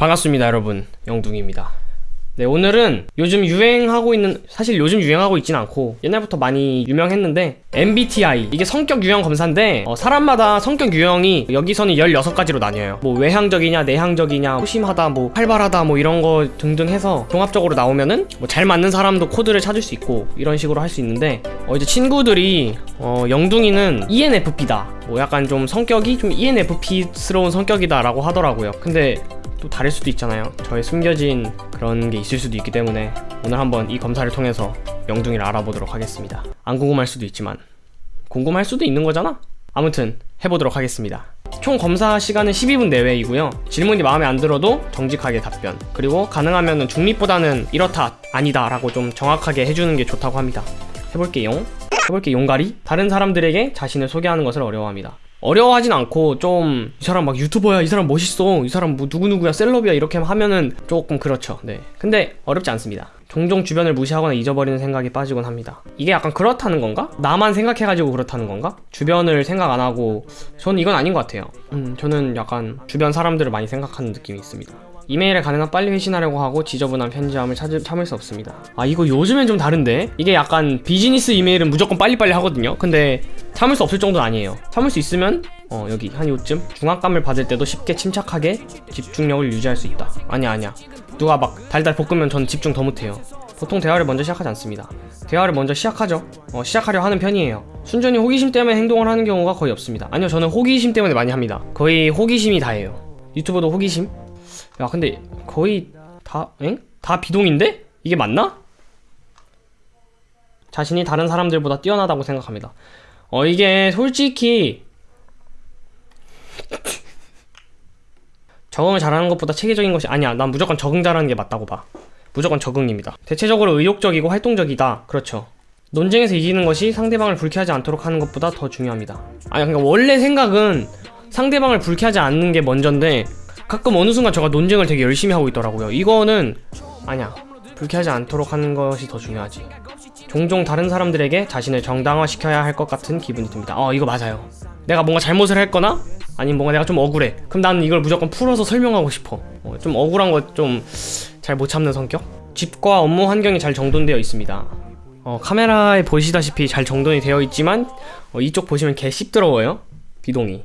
반갑습니다 여러분. 영둥입니다. 네 오늘은 요즘 유행하고 있는 사실 요즘 유행하고 있진 않고 옛날부터 많이 유명했는데 MBTI 이게 성격 유형 검사인데 어, 사람마다 성격 유형이 여기서는 16가지로 나뉘어요. 뭐 외향적이냐 내향적이냐 소심하다 뭐 활발하다 뭐 이런 거 등등 해서 종합적으로 나오면은 뭐 잘 맞는 사람도 코드를 찾을 수 있고 이런 식으로 할 수 있는데 어 이제 친구들이 어 영둥이는 ENFP다. 뭐 약간 좀 성격이 좀 ENFP스러운 성격이다 라고 하더라고요. 근데 또 다를 수도 있잖아요. 저의 숨겨진 그런 게 있을 수도 있기 때문에 오늘 한번 이 검사를 통해서 영둥이를 알아보도록 하겠습니다. 안 궁금할 수도 있지만. 궁금할 수도 있는 거잖아? 아무튼 해보도록 하겠습니다. 총 검사 시간은 12분 내외이고요. 질문이 마음에 안 들어도 정직하게 답변. 그리고 가능하면 중립보다는 이렇다 아니다 라고 좀 정확하게 해주는 게 좋다고 합니다. 해볼게요. 해볼게 용가리? 다른 사람들에게 자신을 소개하는 것을 어려워합니다 어려워하진 않고 좀 이 사람 막 유튜버야 이 사람 멋있어 이 사람 뭐 누구누구야 셀럽이야 이렇게 하면은 조금 그렇죠. 네. 근데 어렵지 않습니다. 종종 주변을 무시하거나 잊어버리는 생각에 빠지곤 합니다. 이게 약간 그렇다는 건가? 나만 생각해가지고 그렇다는 건가? 주변을 생각 안 하고 저는 이건 아닌 것 같아요. 음 저는 약간 주변 사람들을 많이 생각하는 느낌이 있습니다. 이메일에 가능한 빨리 회신하려고 하고 지저분한 편지함을 찾을, 참을 수 없습니다. 아 이거 요즘엔 좀 다른데? 이게 약간 비즈니스 이메일은 무조건 빨리빨리 하거든요. 근데 참을 수 없을 정도는 아니에요. 참을 수 있으면 어 여기 한 요쯤 중압감을 받을 때도 쉽게 침착하게 집중력을 유지할 수 있다. 아니야 아니야. 누가 막 달달 볶으면 저는 집중 더 못해요. 보통 대화를 먼저 시작하지 않습니다. 대화를 먼저 시작하죠. 어, 시작하려 하는 편이에요. 순전히 호기심 때문에 행동을 하는 경우가 거의 없습니다. 아니요 저는 호기심 때문에 많이 합니다. 거의 호기심이 다예요. 유튜버도 호기심? 야 근데 거의 다 엥? 다 비동인데? 이게 맞나? 자신이 다른 사람들보다 뛰어나다고 생각합니다 어 이게 솔직히 적응을 잘하는 것보다 체계적인 것이 아니야. 난 무조건 적응 잘하는 게 맞다고 봐. 무조건 적응입니다. 대체적으로 의욕적이고 활동적이다. 그렇죠. 논쟁에서 이기는 것이 상대방을 불쾌하지 않도록 하는 것보다 더 중요합니다. 아니 그러니까 원래 생각은 상대방을 불쾌하지 않는 게 먼저인데 가끔 어느 순간 제가 논쟁을 되게 열심히 하고 있더라고요. 이거는 아니야. 불쾌하지 않도록 하는 것이 더 중요하지 종종 다른 사람들에게 자신을 정당화시켜야 할 것 같은 기분이 듭니다. 어 이거 맞아요. 내가 뭔가 잘못을 했거나 아니면 뭔가 내가 좀 억울해. 그럼 나는 이걸 무조건 풀어서 설명하고 싶어. 어, 좀 억울한 거 좀 잘 못 참는 성격? 집과 업무 환경이 잘 정돈되어 있습니다. 어, 카메라에 보시다시피 잘 정돈이 되어 있지만 어, 이쪽 보시면 개 씹더러워요. 비동이.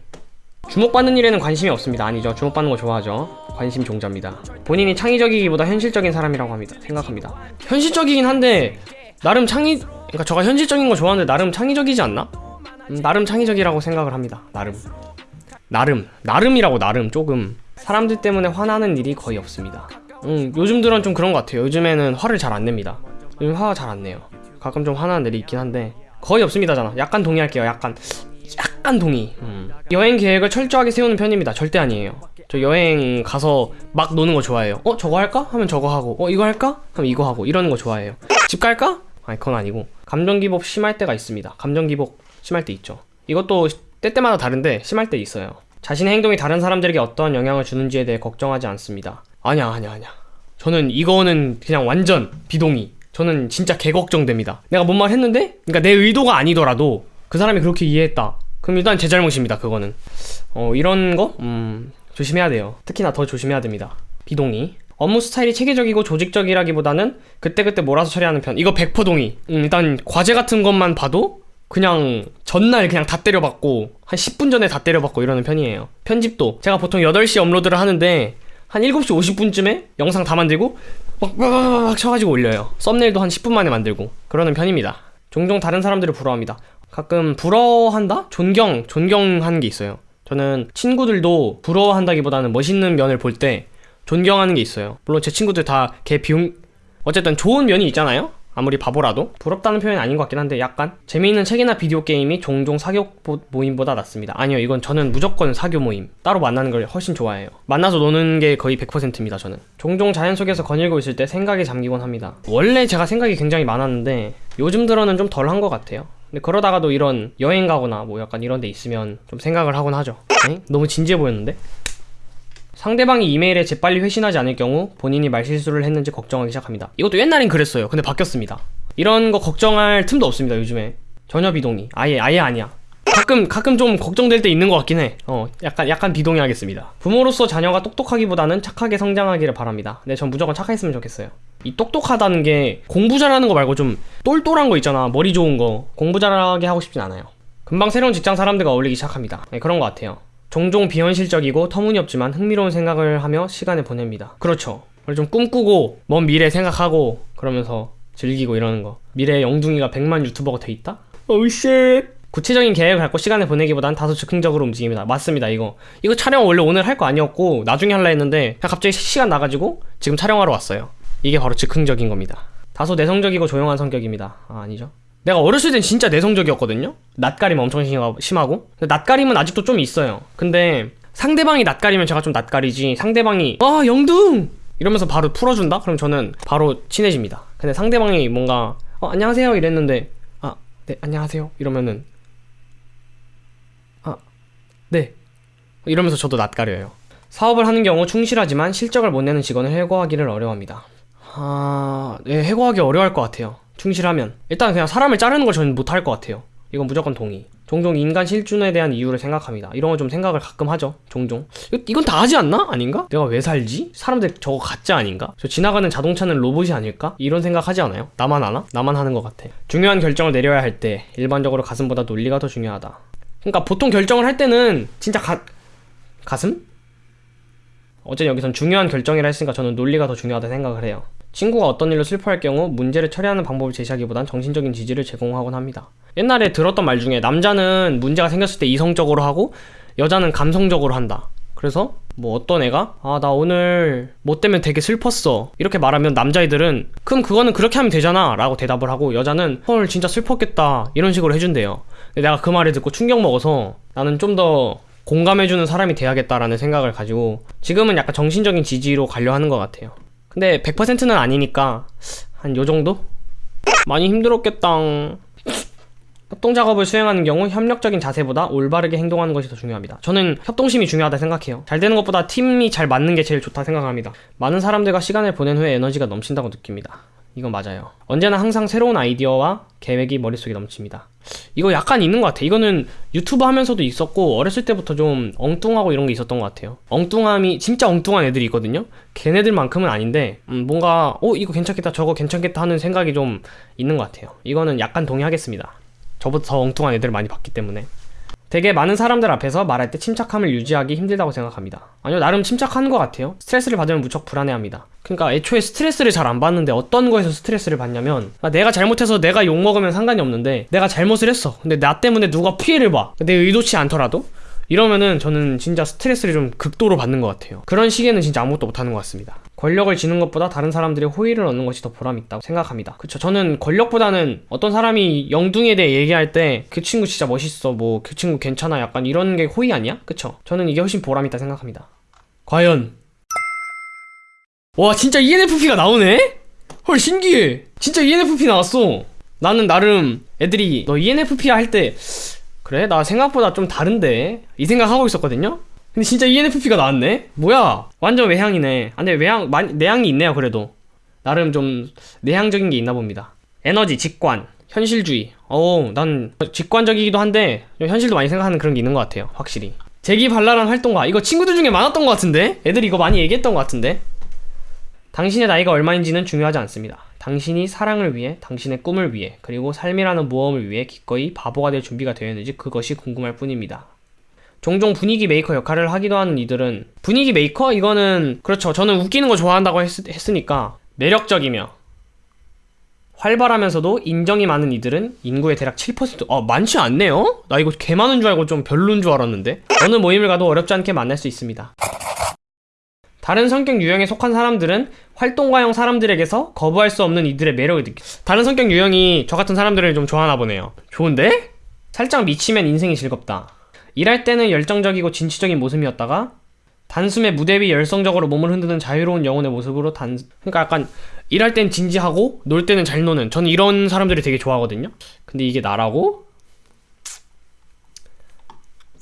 주목받는 일에는 관심이 없습니다. 아니죠. 주목받는 거 좋아하죠. 관심 종자입니다. 본인이 창의적이기보다 현실적인 사람이라고 합니다. 생각합니다. 현실적이긴 한데 나름 창의 그러니까 저가 현실적인 거 좋아하는데 나름 창의적이지 않나? 음, 나름 창의적이라고 생각을 합니다. 나름. 나름. 나름이라고 나름. 조금 사람들 때문에 화나는 일이 거의 없습니다. 음, 요즘 들은 좀 그런 것 같아요. 요즘에는 화를 잘 안 냅니다. 요즘 화가 잘안 내요. 가끔 좀 화나는 일이 있긴 한데 거의 없습니다잖아 약간 동의할게요. 약간 약간 동의. 음. 여행 계획을 철저하게 세우는 편입니다. 절대 아니에요. 저 여행 가서 막 노는 거 좋아해요. 어 저거 할까? 하면 저거 하고. 어 이거 할까? 하면 이거 하고. 이러는 거 좋아해요. 집 갈까? 아니 그건 아니고. 감정 기복 심할 때가 있습니다. 감정 기복 심할 때 있죠. 이것도 때때마다 다른데 심할 때 있어요. 자신의 행동이 다른 사람들에게 어떤 영향을 주는지에 대해 걱정하지 않습니다. 아니야 아니야 아니야. 저는 이거는 그냥 완전 비동의. 저는 진짜 개 걱정됩니다. 내가 뭔 말 했는데? 그러니까 내 의도가 아니더라도 그 사람이 그렇게 이해했다. 그럼 일단 제 잘못입니다 그거는. 어 이런 거? 음 조심해야 돼요. 특히나 더 조심해야 됩니다. 비동의 업무 스타일이 체계적이고 조직적이라기보다는 그때그때 몰아서 처리하는 편. 이거 100% 동의. 음, 일단 과제 같은 것만 봐도 그냥 전날 그냥 다 때려받고 한 10분 전에 다 때려받고 이러는 편이에요. 편집도. 제가 보통 8시 업로드를 하는데 한 7시 50분쯤에 영상 다 만들고 막, 막, 막, 막 쳐가지고 올려요. 썸네일도 한 10분 만에 만들고 그러는 편입니다. 종종 다른 사람들을 부러워합니다. 가끔 부러워한다? 존경, 존경하는 게 있어요. 저는 친구들도 부러워한다기보다는 멋있는 면을 볼때 존경하는 게 있어요. 물론 제 친구들 다 개 비용 어쨌든 좋은 면이 있잖아요. 아무리 바보라도. 부럽다는 표현이 아닌 것 같긴 한데 약간 재미있는 책이나 비디오 게임이 종종 사교 모임보다 낫습니다. 아니요 이건 저는 무조건 사교 모임. 따로 만나는 걸 훨씬 좋아해요. 만나서 노는 게 거의 100%입니다 저는. 종종 자연 속에서 거닐고 있을 때 생각에 잠기곤 합니다. 원래 제가 생각이 굉장히 많았는데 요즘 들어는 좀 덜 한 것 같아요. 근데 그러다가도 이런 여행 가거나 뭐 약간 이런 데 있으면 좀 생각을 하곤 하죠. 에? 너무 진지해 보였는데? 상대방이 이메일에 재빨리 회신하지 않을 경우 본인이 말실수를 했는지 걱정하기 시작합니다 이것도 옛날엔 그랬어요 근데 바뀌었습니다 이런 거 걱정할 틈도 없습니다 요즘에 전혀 비동의 아예 아예 아니야 가끔 가끔 좀 걱정될 때 있는 것 같긴 해. 어, 약간 약간 비동의하겠습니다. 부모로서 자녀가 똑똑하기보다는 착하게 성장하기를 바랍니다. 네, 전 무조건 착했으면 좋겠어요. 이 똑똑하다는 게 공부 잘하는 거 말고 좀 똘똘한 거 있잖아. 머리 좋은 거 공부 잘하게 하고 싶진 않아요. 금방 새로운 직장 사람들과 어울리기 시작합니다. 네, 그런 것 같아요. 종종 비현실적이고 터무니없지만 흥미로운 생각을 하며 시간을 보냅니다. 그렇죠. 좀 꿈꾸고 먼 미래 생각하고 그러면서 즐기고 이러는 거. 미래에 영둥이가 100만 유튜버가 돼 있다? oh shit. 구체적인 계획을 갖고 시간을 보내기보단 다소 즉흥적으로 움직입니다. 맞습니다, 이거. 이거 촬영 원래 오늘 할 거 아니었고 나중에 할라 했는데 그냥 갑자기 시간 나가지고 지금 촬영하러 왔어요. 이게 바로 즉흥적인 겁니다. 다소 내성적이고 조용한 성격입니다. 아, 아니죠. 내가 어렸을 땐 진짜 내성적이었거든요? 낯가림 엄청 심하- 심하고. 낯가림은 아직도 좀 있어요. 근데 상대방이 낯가리면 제가 좀 낯가리지. 상대방이, 아, 영둥! 이러면서 바로 풀어준다? 그럼 저는 바로 친해집니다. 근데 상대방이 뭔가, 어, 안녕하세요. 이랬는데, 아, 네, 안녕하세요. 이러면은, 아, 네. 이러면서 저도 낯가려요. 사업을 하는 경우 충실하지만 실적을 못 내는 직원을 해고하기를 어려워합니다. 아, 네, 해고하기 어려워할 것 같아요. 충실하면. 일단 그냥 사람을 자르는 걸 저는 못할 것 같아요. 이건 무조건 동의. 종종 인간 실준에 대한 이유를 생각합니다. 이런 거 좀 생각을 가끔 하죠. 종종. 이건 다 하지 않나? 아닌가? 내가 왜 살지? 사람들 저거 가짜 아닌가? 저 지나가는 자동차는 로봇이 아닐까? 이런 생각 하지 않아요? 나만 하나? 나만 하는 것 같아. 중요한 결정을 내려야 할 때 일반적으로 가슴보다 논리가 더 중요하다. 그러니까 보통 결정을 할 때는 진짜 가 가슴? 어쨌든 여기선 중요한 결정이라 했으니까 저는 논리가 더 중요하다 생각을 해요. 친구가 어떤 일로 슬퍼할 경우 문제를 처리하는 방법을 제시하기보단 정신적인 지지를 제공하곤 합니다. 옛날에 들었던 말 중에 남자는 문제가 생겼을 때 이성적으로 하고 여자는 감성적으로 한다. 그래서 뭐 어떤 애가 아 나 오늘 뭐 때문에 되게 슬펐어 이렇게 말하면 남자애들은 그럼 그거는 그렇게 하면 되잖아 라고 대답을 하고 여자는 헐 진짜 슬펐겠다 이런 식으로 해준대요 근데 내가 그 말을 듣고 충격 먹어서 나는 좀 더 공감해주는 사람이 돼야겠다라는 생각을 가지고 지금은 약간 정신적인 지지로 가려 하는 것 같아요 근데 100%는 아니니까 한 요 정도? 많이 힘들었겠다 협동 작업을 수행하는 경우 협력적인 자세보다 올바르게 행동하는 것이 더 중요합니다. 저는 협동심이 중요하다 생각해요. 잘 되는 것보다 팀이 잘 맞는 게 제일 좋다 생각합니다. 많은 사람들과 시간을 보낸 후에 에너지가 넘친다고 느낍니다. 이건 맞아요. 언제나 항상 새로운 아이디어와 계획이 머릿속에 넘칩니다. 이거 약간 있는 것 같아. 이거는 유튜브 하면서도 있었고 어렸을 때부터 좀 엉뚱하고 이런 게 있었던 것 같아요. 엉뚱함이 진짜 엉뚱한 애들이 있거든요. 걔네들만큼은 아닌데 음, 뭔가 어 이거 괜찮겠다 저거 괜찮겠다 하는 생각이 좀 있는 것 같아요. 이거는 약간 동의하겠습니다. 더 엉뚱한 애들을 많이 봤기 때문에 되게 많은 사람들 앞에서 말할 때 침착함을 유지하기 힘들다고 생각합니다. 아니요, 나름 침착한 것 같아요. 스트레스를 받으면 무척 불안해합니다. 그러니까 애초에 스트레스를 잘 안 받는데 어떤 거에서 스트레스를 받냐면 아, 내가 잘못해서 내가 욕 먹으면 상관이 없는데 내가 잘못을 했어. 근데 나 때문에 누가 피해를 봐. 내 의도치 않더라도 이러면은 저는 진짜 스트레스를 좀 극도로 받는 것 같아요. 그런 시기에는 진짜 아무것도 못하는 것 같습니다. 권력을 지는 것보다 다른 사람들의 호의를 얻는 것이 더 보람있다고 생각합니다. 그쵸. 저는 권력보다는 어떤 사람이 영둥이에 대해 얘기할 때 그 친구 진짜 멋있어. 뭐 그 친구 괜찮아. 약간 이런 게 호의 아니야? 그쵸. 저는 이게 훨씬 보람있다 생각합니다. 과연. 와, 진짜 ENFP가 나오네? 헐, 신기해. 진짜 ENFP 나왔어. 나는 나름 애들이 너 E ENFP야 할 때 그래? 나 생각보다 좀 다른데? 이 생각하고 있었거든요? 근데 진짜 ENFP가 나왔네? 뭐야? 완전 외향이네. 아, 근데 외향, 많이, 내향이 있네요, 그래도. 나름 좀 내향적인 게 있나 봅니다. 에너지, 직관, 현실주의. 어우, 난 직관적이기도 한데, 좀 현실도 많이 생각하는 그런 게 있는 것 같아요, 확실히. 재기발랄한 활동가. 이거 친구들 중에 많았던 것 같은데? 애들이 이거 많이 얘기했던 것 같은데? 당신의 나이가 얼마인지는 중요하지 않습니다. 당신이 사랑을 위해, 당신의 꿈을 위해, 그리고 삶이라는 모험을 위해 기꺼이 바보가 될 준비가 되어 있는지 그것이 궁금할 뿐입니다. 종종 분위기 메이커 역할을 하기도 하는 이들은 분위기 메이커? 이거는 그렇죠. 저는 웃기는 거 좋아한다고 했, 으니까 매력적이며 활발하면서도 인정이 많은 이들은 인구의 대략 7%. 아, 많지 않네요? 나 이거 개 많은 줄 알고 좀 별론 줄 알았는데. 어느 모임을 가도 어렵지 않게 만날 수 있습니다. 다른 성격 유형에 속한 사람들은 활동가형 사람들에게서 거부할 수 없는 이들의 매력을 느끼. 다른 성격 유형이 저 같은 사람들을 좀 좋아하나 보네요. 좋은데? 살짝 미치면 인생이 즐겁다. 일할 때는 열정적이고 진취적인 모습이었다가 단숨에 무대 위 열성적으로 몸을 흔드는 자유로운 영혼의 모습으로 단 그러니까 약간 일할 땐 진지하고 놀 때는 잘 노는 저는 이런 사람들이 되게 좋아하거든요. 근데 이게 나라고?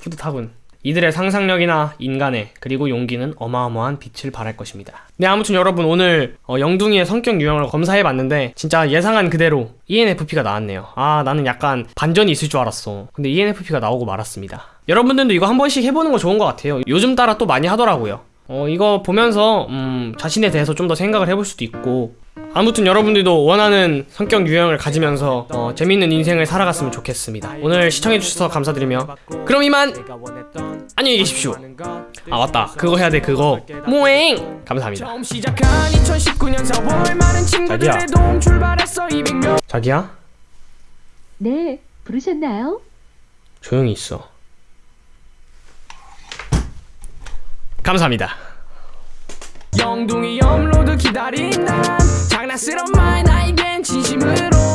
뿌듯하군. 이들의 상상력이나 인간의 그리고 용기는 어마어마한 빛을 발할 것입니다. 네 아무튼 여러분 오늘 어, 영둥이의 성격 유형을 검사해봤는데 진짜 예상한 그대로 ENFP가 나왔네요. 아 나는 약간 반전이 있을 줄 알았어. 근데 ENFP가 나오고 말았습니다. 여러분들도 이거 한 번씩 해보는 거 좋은 것 같아요. 요즘 따라 또 많이 하더라고요. 어 이거 보면서 음, 자신에 대해서 좀 더 생각을 해볼 수도 있고 아무튼 여러분들도 원하는 성격 유형을 가지면서 어, 재밌는 인생을 살아갔으면 좋겠습니다. 오늘 시청해주셔서 감사드리며 그럼 이만 안녕히 계십시오. 아 맞다 그거 해야 돼 그거 모행 감사합니다. 처음 시작한 2019년 4월 많은 친구들의 자기야. 도움 출발했어 200명 자기야 네, 부르셨나요? 조용히 있어. 감사합니다. 영둥이 업로드 기다린 난 장난스러운 말 나에겐 진심으로